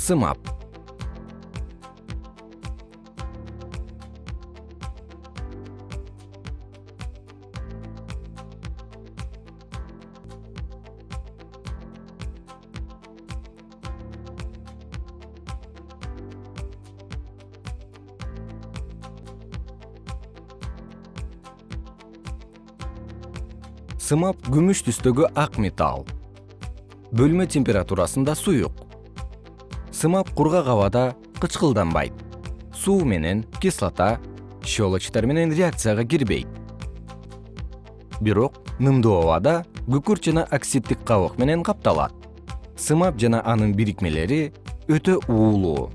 сымап. Сымап күмүш түстөгү ак металл. Бөлмө температурасында суюк сымап кургак абада кычкылданбайт. Суу менен кислота щелочтор менен реакцияга кирбейт. Бирок нымдуу абада күкүрт жана оксиддик кабык менен капталат. Сымап жана анын бирикмелери өтө уулуу